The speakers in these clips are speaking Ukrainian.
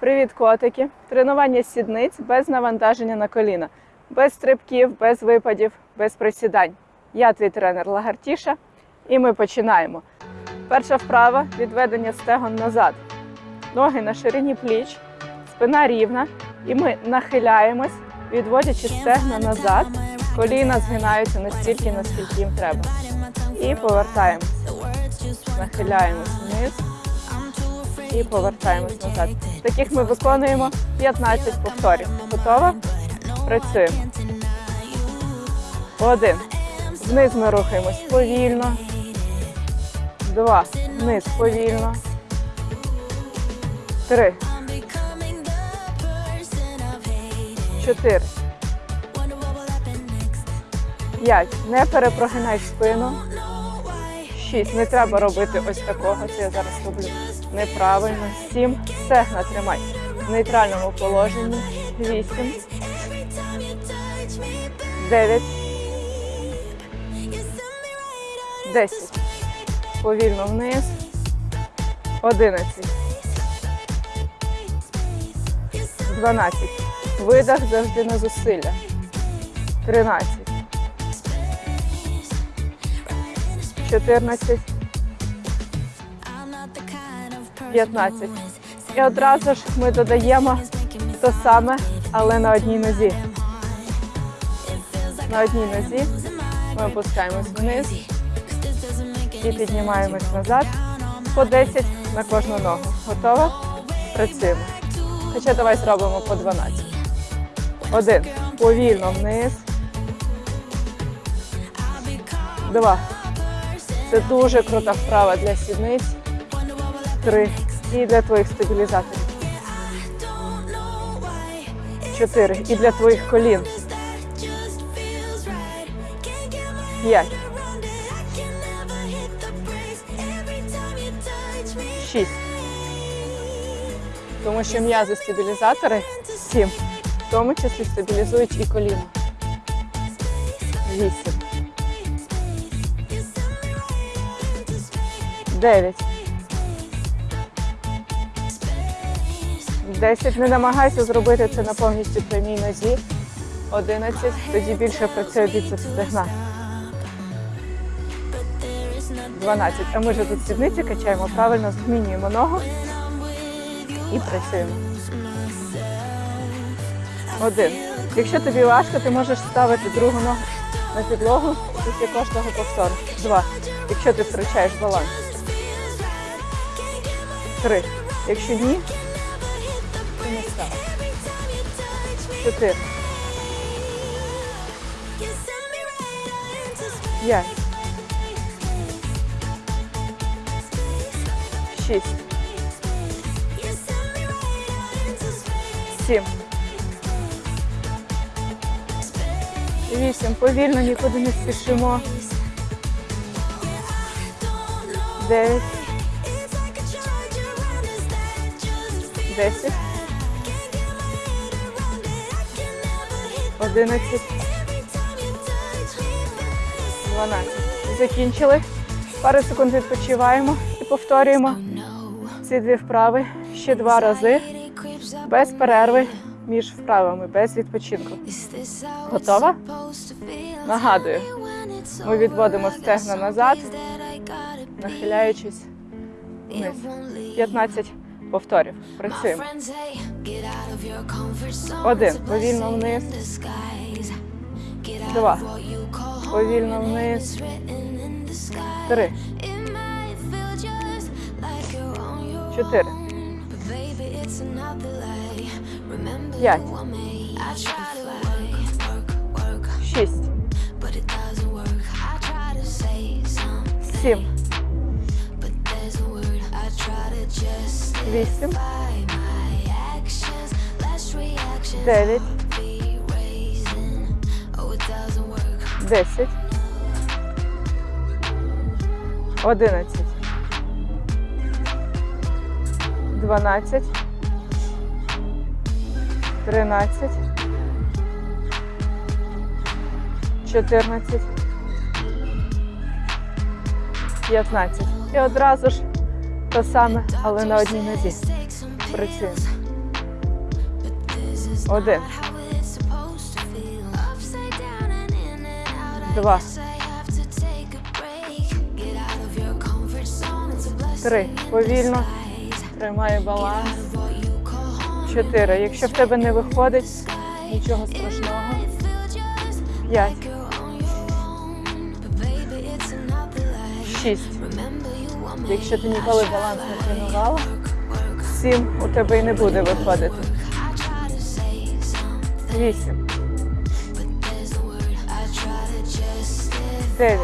Привіт, котики! Тренування сідниць без навантаження на коліна, без стрибків, без випадів, без присідань. Я твій тренер Лагартіша, і ми починаємо. Перша вправа відведення стегон назад. Ноги на ширині пліч, спина рівна, і ми нахиляємось, відводячи стегна назад. Коліна згинаються настільки, наскільки їм треба. І повертаємося. Нахиляємось вниз і повертаємось назад. Таких ми виконуємо 15 повторів. Готова? Працюємо. Один. Вниз ми рухаємось повільно. Два. Вниз повільно. Три. Чотири. П'ять. Не перепрогинай спину. Шість. Не треба робити ось такого. Це я зараз роблю неправильно. Сім. Стегна тримай. В нейтральному положенні. Вісім. Дев'ять. Десять. Повільно вниз. Одинадцять. Дванадцять. Видах завжди на зусилля. Тринадцять. 14, 15. І одразу ж ми додаємо те саме, але на одній нозі. На одній нозі ми опускаємось вниз і піднімаємось назад. По 10 на кожну ногу. Готова? Працюємо. Хоча давай зробимо по 12. Один. Повільно вниз. Два. Це дуже крута вправа для сідниць. Три. І для твоїх стабілізаторів. Чотири. І для твоїх колін. П'ять. Шість. Тому що м'язи стабілізатори сім. В тому числі стабілізують і коліна. Вісім. 9. 10. Не намагайся зробити це на повністю прямій нозі. 11. Тоді більше працює біцепс стегна. 12. А ми вже тут сідниці качаємо, правильно змінюємо ногу і працюємо. Один. Якщо тобі важко, ти можеш ставити другу ногу на підлогу після кожного повтору. Два. Якщо ти втрачаєш баланс. Три. Якщо ні, то не став. Чотири. П'ять. Шість. Сім. Вісім. Повільно нікуди не спішимо. Дев'ять. 10, 11, 12. Закінчили. Пару секунд відпочиваємо і повторюємо ці дві вправи ще два рази без перерви між вправами, без відпочинку. Готова? Нагадую, ми відводимо стегна назад, нахиляючись вниз. 15 повторів. Працюємо. Один. Повільно вниз. Два. Повільно вниз. Три. Чотири. П'ять. Шість. Сім. Вісім. Дев'ять. Десять. Одинадцять. Дванадцять. Тринадцять. Чотирнадцять. П'ятнадцять. І одразу ж те саме, але на одній нозі. Працюємо. Один. Два. Три. Повільно. Тримай баланс. Чотири. Якщо в тебе не виходить, нічого страшного. П'ять. Шість. Якщо ти ніколи баланс не тренувала, сім у тебе і не буде виходити. Вісім. Дев'ять.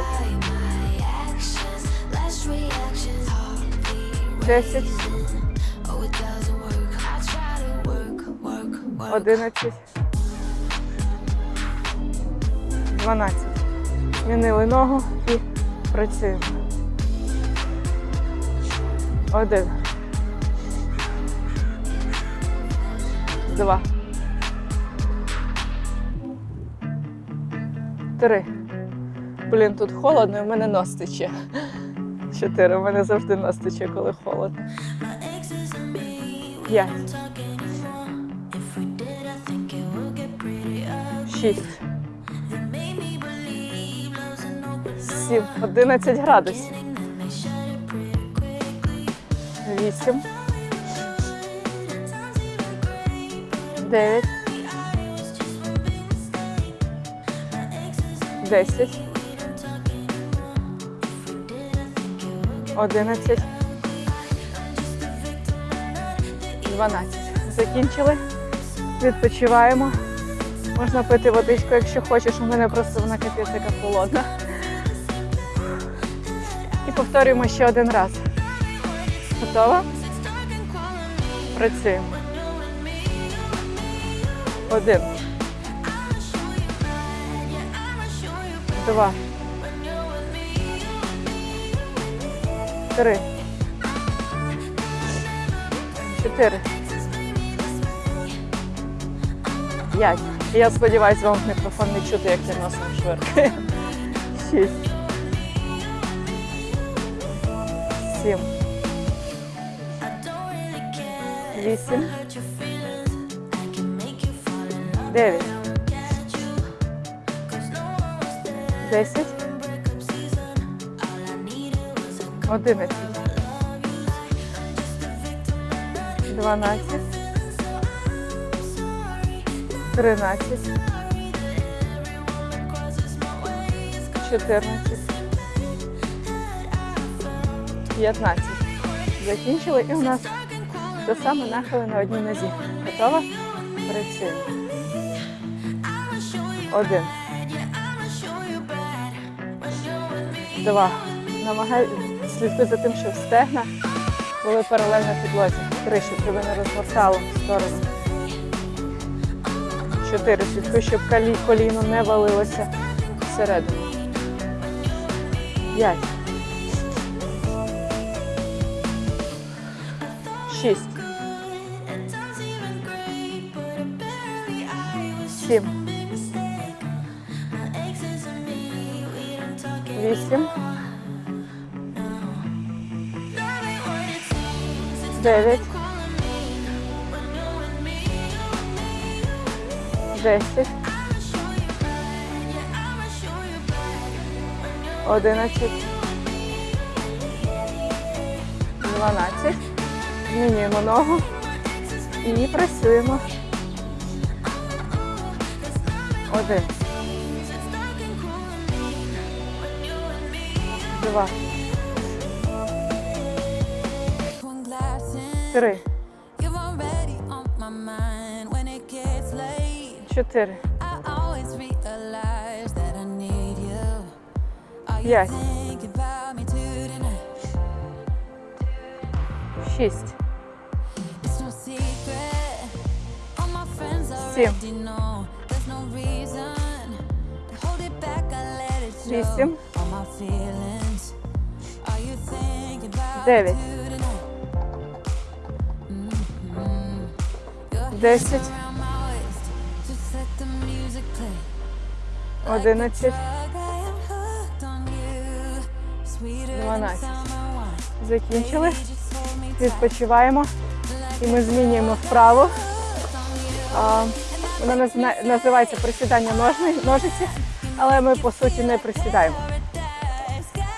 Десять. Одинадцять. Дванадцять. Змінили ногу і працюємо. Один. Два. Три. Блін, тут холодно, і в мене нос тече. Чотири. У мене завжди нос тече, коли холодно. П'ять. Шість. Сім. Одинадцять градусів. Вісім. Дев'ять. Десять. Одинадцять. Дванадцять. Закінчили. Відпочиваємо. Можна пити водичку, якщо хочеш. У мене просто вона капець яка холодна. І повторюємо ще один раз. Готова? Працюємо. Один. Два. Три. Чотири. П'ять. Я сподіваюся, вам мікрофон не чути, як я носом швиркаю. Шість. Сім. Вісім. Дев'ять. Десять. Одинадцять. Дванадцять. Тринадцять. Чотирнадцять. П'ятнадцять. Закінчили і у нас те саме нахили на одній нозі. Готова? Працюємо. Один. Два. Намагай слідкуй за тим, щоб стегна були паралельно підлозі. Три, щоб тебе не розгортало в сторону. Чотири. Слідкуй, щоб коліно не валилося всередину. П'ять. Шість. Сім. Вісім. Дев'ять. Десять. Одинадцять. Дванадцять. Змінюємо ногу і працюємо. Need you. Are you П'ять. Шість. Сім. On you. Sweeter than Дванадцять. Закінчили. Відпочиваємо. І ми змінюємо вправо. А, Вона називається присідання ножни- ножиці, але ми по суті не присідаємо.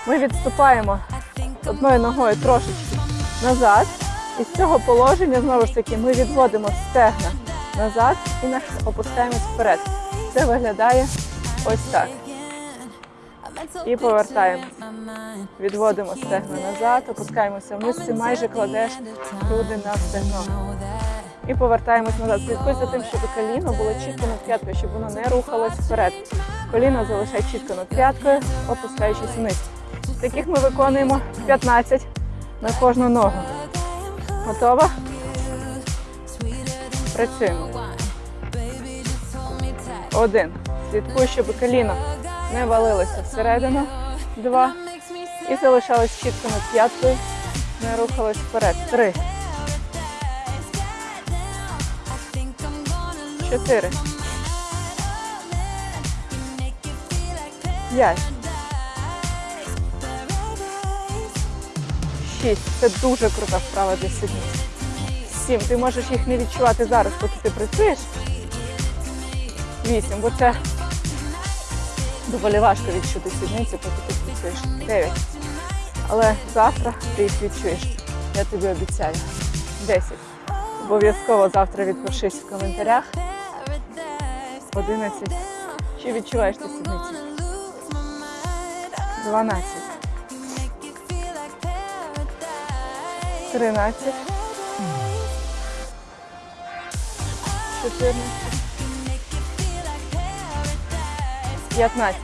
Ми відступаємо одною ногою трошечки назад. І з цього положення знову ж таки ми відводимо стегна назад і опускаємось вперед. Це виглядає ось так. І повертаємо. Відводимо стегна назад, опускаємося вниз, ти майже кладеш груди на стегно. І повертаємось назад. Слідкуй за тим, щоб коліно було чітко над п'яткою, щоб воно не рухалось вперед. Коліно залишай чітко над п'яткою, опускаючись вниз. Таких ми виконуємо 15 на кожну ногу. Готова? Працюємо. Один. Слідкуй, щоб коліно не валилося всередину. Два. І залишалось чітко над п'яткою. Не рухалось вперед. Три. Чотири. П'ять. Шість. Це дуже крута вправа для сідниць. Сім. Ти можеш їх не відчувати зараз, поки ти працюєш. Вісім. Бо це доволі важко відчути сідниці, поки ти працюєш. Дев'ять. Але завтра ти їх відчуєш. Я тобі обіцяю. Десять. Обов'язково завтра відпишись в коментарях. 11. Чи відчуваєш ти сідниці? 12. 13. 14. 15.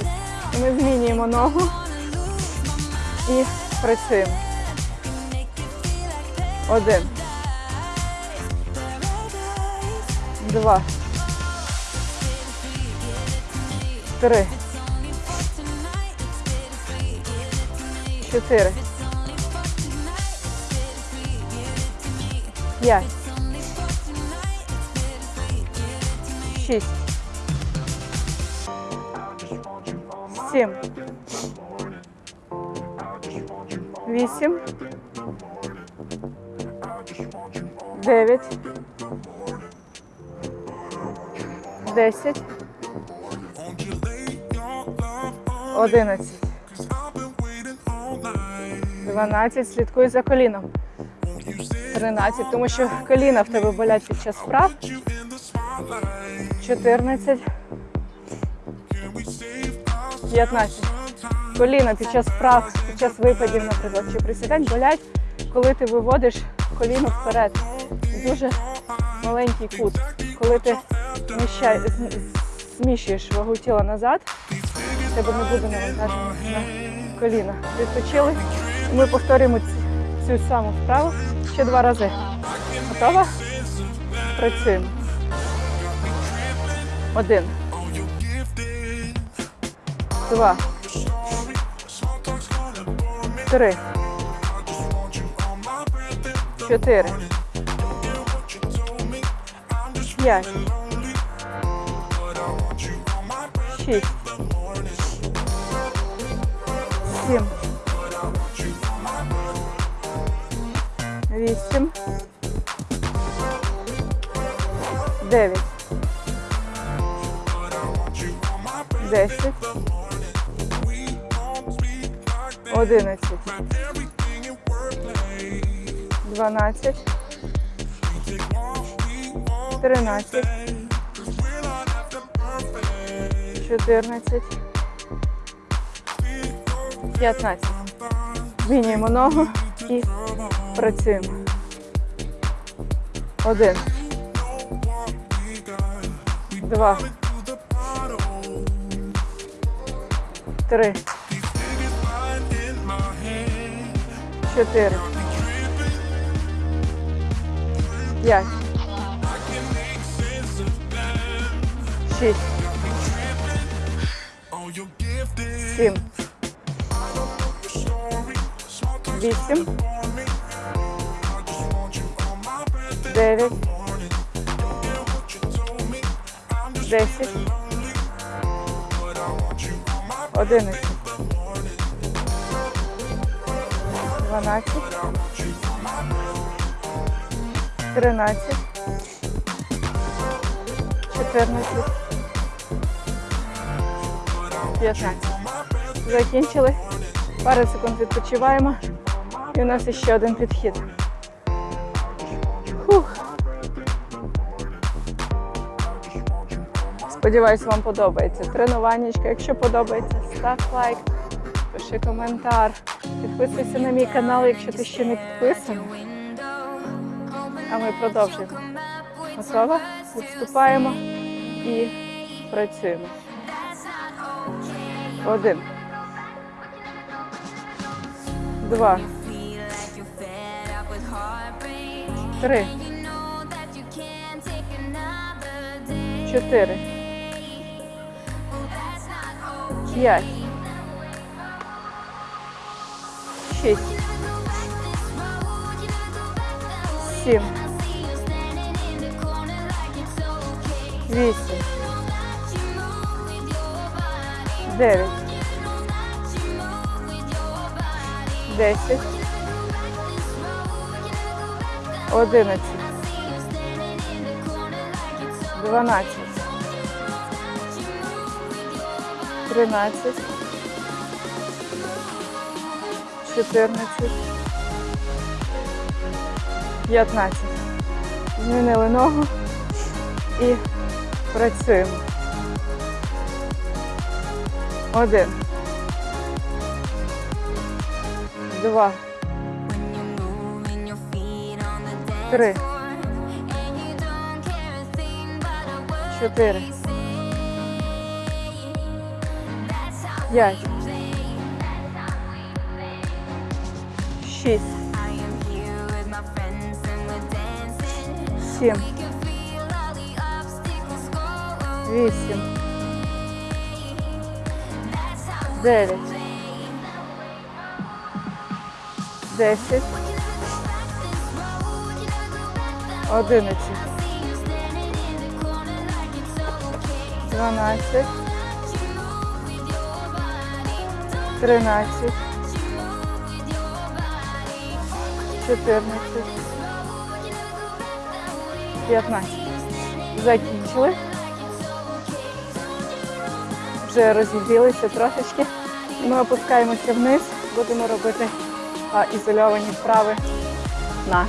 Ми змінюємо ногу і працюємо. Один. Два. Три. Чотири. П'ять. Шість. Сім. Вісім. Дев'ять. Десять. Одинадцять. Дванадцять. Слідкуй за коліном. Тринадцять, тому що коліна в тебе болять під час вправ. Чотирнадцять. П'ятнадцять. Коліна під час вправ, під час випадів, наприклад, чи присідань болять, коли ти виводиш коліно вперед. Дуже маленький кут. Коли ти зміщай- з- зміщуєш вагу тіла назад, тебе не буде навантаження на коліна. Відпочили. Ми повторюємо цю саму вправу ще два рази. Готова? Працюємо. Один. Два. Три. Чотири. П'ять. Шість. Сім. Вісім. Дев'ять. Десять. Одинадцять. Дванадцять. Тринадцять. Чотирнадцять. П'ятнадцять. Змінюємо ногу і працюємо. Один. Два. Три. Чотири. П'ять. Шість. 8, 9, 10, 11, 12, 13, 14, 15. Закінчили. Пару секунд відпочиваємо. І у нас ще один підхід. Фух. Сподіваюсь, вам подобається тренуваннячка. Якщо подобається, став лайк, пиши коментар, підписуйся на мій канал, якщо ти ще не підписаний. А ми продовжуємо. Готова? Відступаємо і працюємо. Один. Два. Три. Чотири. П'ять. Шість. Сім. Вісім. Дев'ять. Десять. Одинадцять. Дванадцять. Тринадцять. Чотирнадцять. П'ятнадцять. Змінили ногу і працюємо. Один. Два. Три. Чотири. П'ять. Шість. Сім. Вісім. Дев'ять. Десять. Одинадцять. Дванадцять. Тринадцять. Чотирнадцять. П'ятнадцять. Закінчили. Вже розігрілися трошечки. Ми опускаємося вниз, будемо робити а, ізольовані вправи на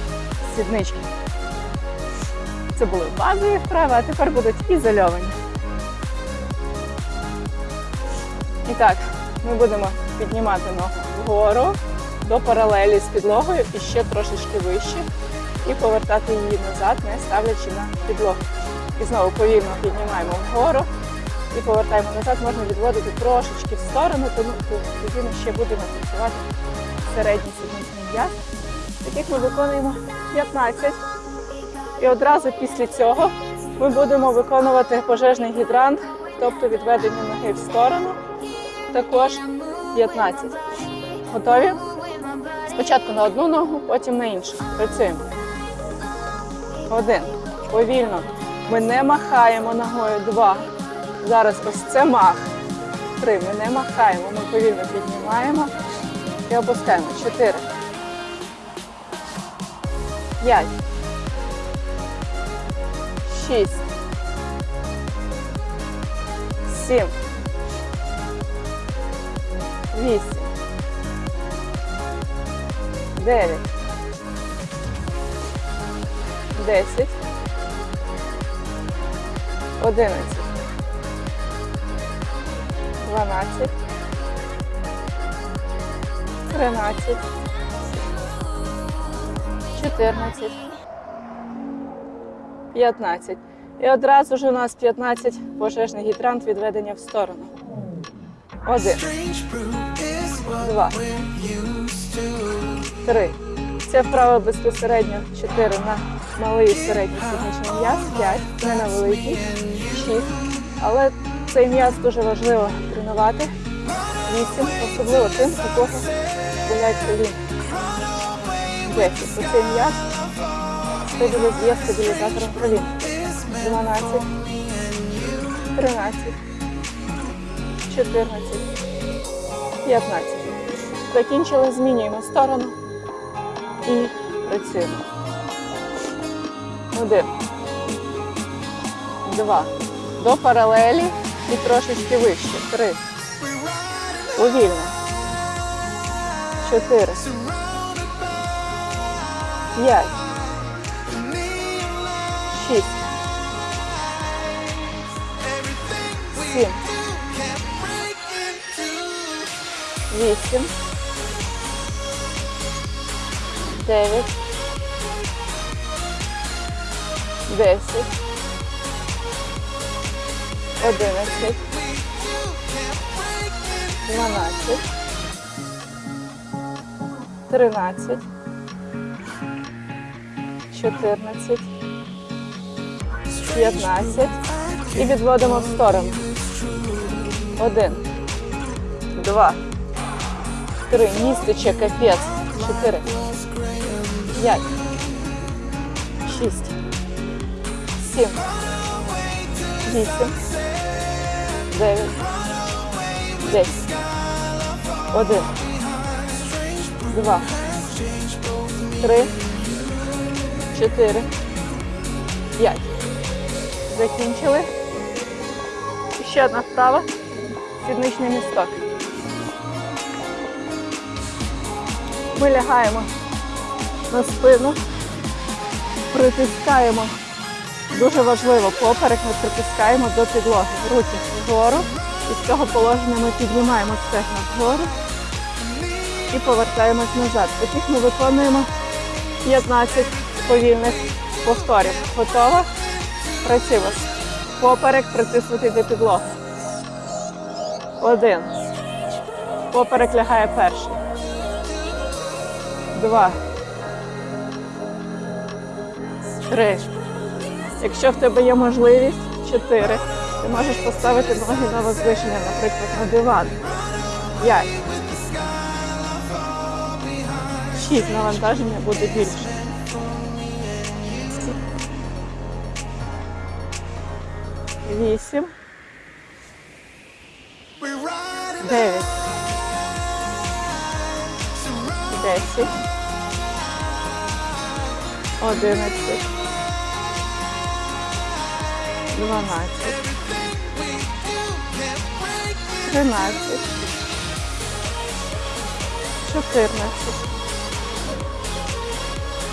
сіднички. Це були базові вправи, а тепер будуть ізольовані. І так, ми будемо піднімати ногу вгору до паралелі з підлогою і ще трошечки вище. І повертати її назад, не ставлячи на підлогу. І знову повільно піднімаємо вгору і повертаємо назад. Можна відводити трошечки в сторону, тому тоді ми ще будемо працювати середній сідничний м'яз. Таких ми виконуємо 15. І одразу після цього ми будемо виконувати пожежний гідрант, тобто відведення ноги в сторону, також 15. Готові? Спочатку на одну ногу, потім на іншу. Працюємо. Один. Повільно. Ми не махаємо ногою. Два. Зараз ось це мах. Три. Ми не махаємо. Ми повільно піднімаємо і опускаємо. Чотири. П'ять. Шість. Сім. Вісім. Дев'ять. Десять. Одинадцять. Дванадцять. Тринадцять. Чотирнадцять. П'ятнадцять. І одразу ж у нас 15 пожежний гідрант відведення в сторону. Один. Два. Три. Це вправа безпосередньо 4 на малий і середній сідничний м'яз, 5 не на великий, 6. Але цей м'яз дуже важливо тренувати. 8, особливо тим, у кого болять коліна. 10. Оцей м'яз стабіліз- є стабілізатором колін. 12, 13, 14, 15. Закінчили, змінюємо сторону і працюємо. Один, два, До паралелі і трошечки вище. Три. Повільно. Чотири. П'ять. Сім. Вісім. Дев'ять. Десять. Одинадцять. Дванадцять. Тринадцять. Чотирнадцять. П'ятнадцять. І відводимо в сторону. Один. Два. Три. Містиче, капець. Чотири. П'ять. Шість. Сім. Вісім. Дев'ять. Десять. Один. Два. Три. Чотири. П'ять. Закінчили. Ще одна вправа. Сідничний місток. Ми лягаємо на спину, притискаємо. Дуже важливо, поперек ми притискаємо до підлоги. Руки вгору. І з цього положення ми піднімаємо стегна вгору і повертаємось назад. Таких ми виконуємо 15 повільних повторів. Готова? Працюємо. Поперек притиснутий до підлоги. Один. Поперек лягає перший. Два. Три. Якщо в тебе є можливість, чотири. Ти можеш поставити ноги на возвишення, наприклад, на диван. П'ять. Шість навантаження буде більше. Вісім. Дев'ять. Десять. Одинадцять. Дванадцять. Тринадцять. Чотирнадцять.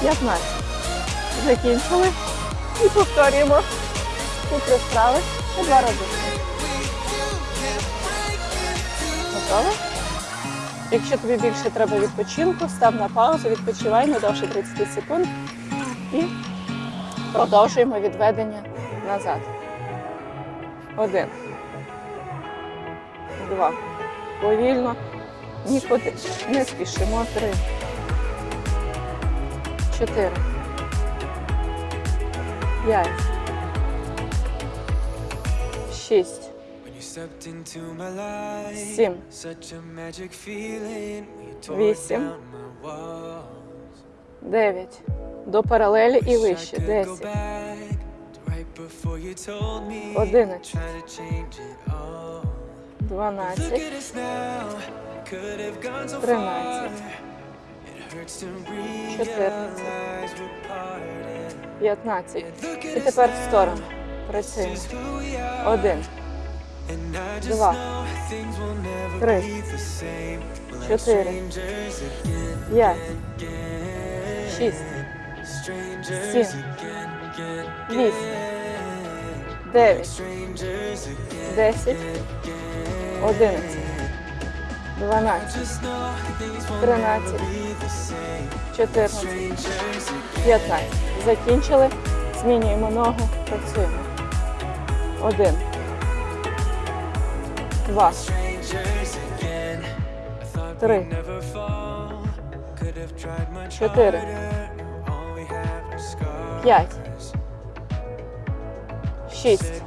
П'ятнадцять. Закінчили. І повторюємо ці три вправи два рази. Готово? Якщо тобі більше треба відпочинку, став на паузу, відпочивай не довше 30 секунд і продовжуємо відведення назад. Один. Два. Повільно. Нікуди не спішимо. Три. Чотири. П'ять. Шість. Сім. Вісім. Дев'ять. До паралелі і вище. Десять. Одинадцять. Дванадцять. Тринадцять. Чотирнадцять. П'ятнадцять. І тепер в сторону. Працюємо. Один. Два. Три. Чотири. П'ять. Шість. Сім. Вісім. Дев'ять. Десять. Одинадцять. Дванадцять. Тринадцять. Чотирнадцять. 15. Закінчили. Змінюємо ногу. Працюємо. Один. Два. Три. Чотири. П'ять. Шість.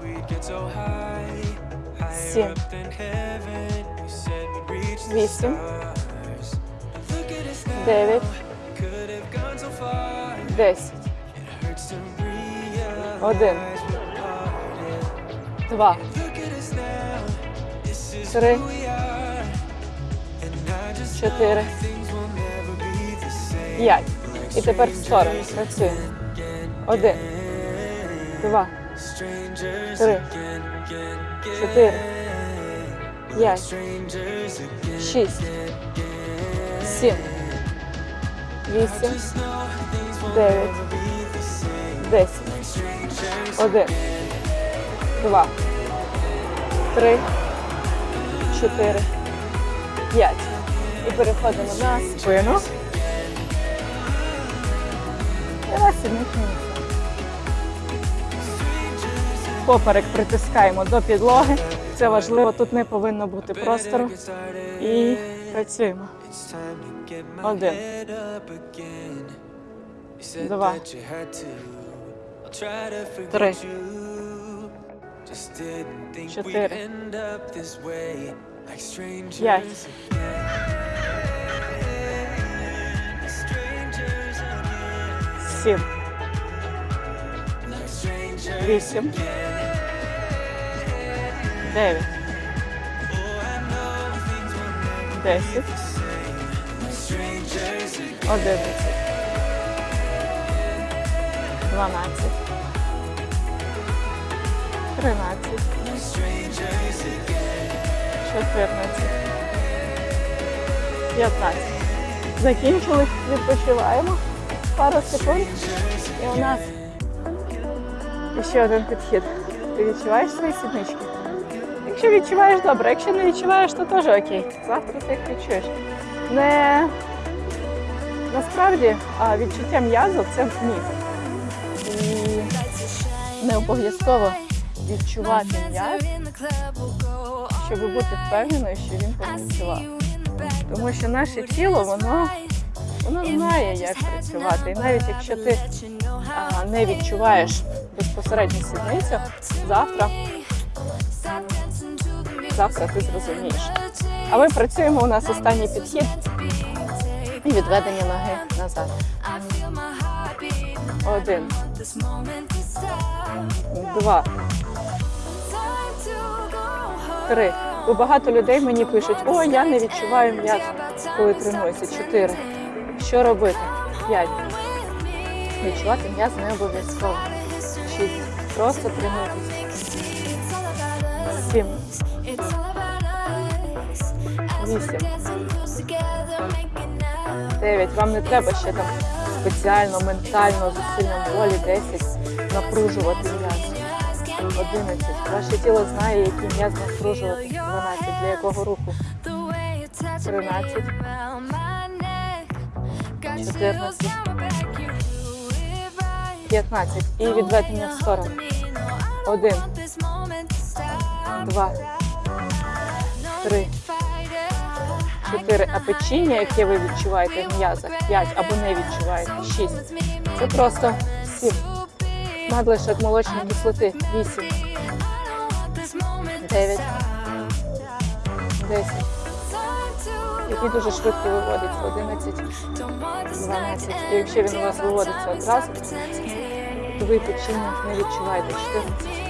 Сім. Вісім. Дев'ять. Десять. Один. Два. Три. Чотири. П'ять. І тепер в сторону. Працюємо. Один. Два. Три. Чотири. П'ять. Шість. Сім. Вісім. Дев'ять. Десять. Один. Два. Три. Чотири. П'ять. І переходимо на спину. І на. Поперек притискаємо до підлоги. Це важливо, тут не повинно бути простору. І працюємо. Один. Два. Три. Чотири. end up this way. Like strangers П'ять. again. Strangers again. Сім. Like strangers Вісім. Дев'ять. Oh, I know things will never Десять. Like strangers again. Одинадцять. Дванадцять. Тринадцять. Strangers again. Чотирнадцять. П'ятнадцять. Закінчили, відпочиваємо. Пару секунд. І у нас ще один підхід. Ти відчуваєш свої сіднички? Якщо відчуваєш, добре. Якщо не відчуваєш, то теж окей. Завтра ти їх відчуєш. Не насправді а відчуття м'язу це міф. І не обов'язково відчувати м'яз, щоб бути впевненою, що він працював. Тому що наше тіло, воно, воно знає, як працювати. І навіть якщо ти а, не відчуваєш безпосередньо сідницю, завтра, завтра ти зрозумієш. А ми працюємо у нас останній підхід і відведення ноги назад. Один, два, три. Бо багато людей мені пишуть, о, я не відчуваю м'яз, коли тренуюся. Чотири. Що робити? П'ять. Відчувати м'яз не обов'язково. Шість. Просто тренуйтесь. Сім. Вісім. Дев'ять. Вам не треба ще там спеціально, ментально, зусиллям волі 10 напружувати. 11. Ваше тіло знає, який м'яз напружувати. 12. Для якого руху? 13. 14. 15. І відведення в сторону. 1, 2, 3, 4. А печіння, яке ви відчуваєте в м'язах, 5 або не відчуваєте, 6. Це просто 7. Надлишок молочної кислоти 8, 9, 10, який дуже швидко виводиться 11, 12. І якщо він у вас виводиться одразу, то ви печіння не відчуваєте 14,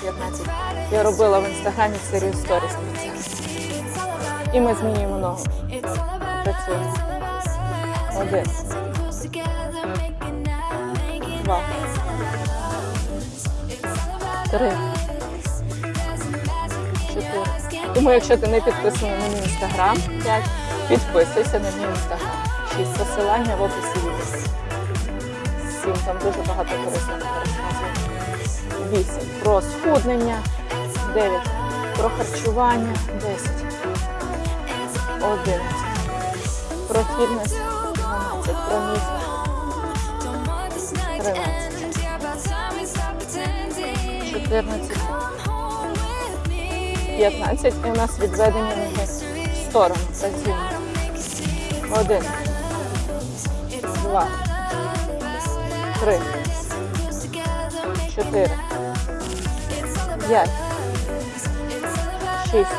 15. Я робила в інстаграмі серію сторіс. І ми змінюємо ногу. Працюємо. Один, два, три, чотири. Тому якщо ти не підписаний на мій інстаграм, 5, підписуйся на мій інстаграм. 6 посилання в описі відео. 7, там дуже багато розказую. 8. Про схуднення. 9. Про харчування. 10. 11. Про фітнес. 12. Про місце. 14. 15. І у нас відведення ноги в сторону. Працюємо. Один. Два. Три. Чотири. П'ять. Шість.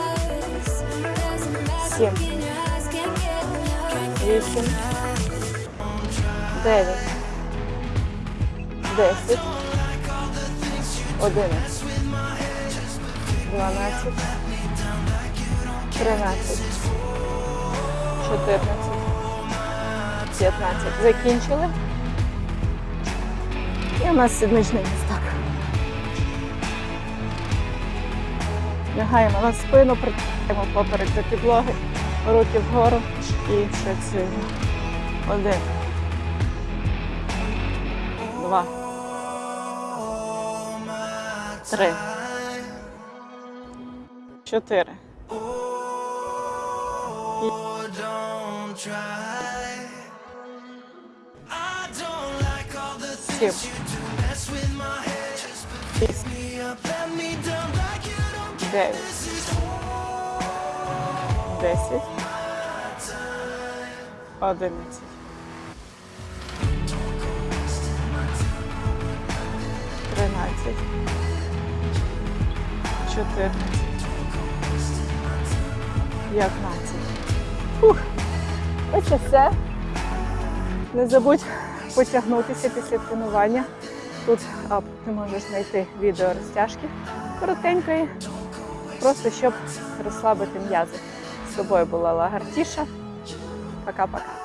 Сім. Вісім. Дев'ять. Десять. 11, 12, 13, 14, 15. Закінчили. І у нас сідничний містак. Лягаємо на спину, притягаємо поперек до підлоги, руки вгору і працюємо. Один. Два. Три. Чотири. Сім. Дев'ять. Десять. Одинадцять. Тринадцять. Чотирнадцять. П'ятнадцять. Фух. Ось все. Не забудь потягнутися після тренування. Тут а, ти можеш знайти відео розтяжки коротенької, просто щоб розслабити м'язи. З тобою була Лагартіша. Пока-пока.